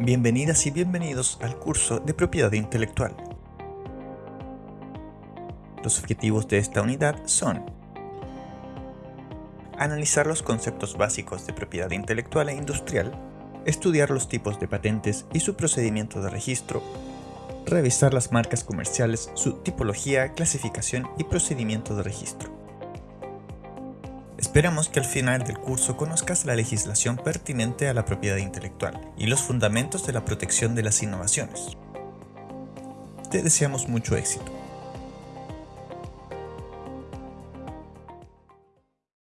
Bienvenidas y bienvenidos al curso de Propiedad Intelectual. Los objetivos de esta unidad son Analizar los conceptos básicos de propiedad intelectual e industrial, estudiar los tipos de patentes y su procedimiento de registro, revisar las marcas comerciales, su tipología, clasificación y procedimiento de registro. Esperamos que al final del curso conozcas la legislación pertinente a la propiedad intelectual y los fundamentos de la protección de las innovaciones. Te deseamos mucho éxito.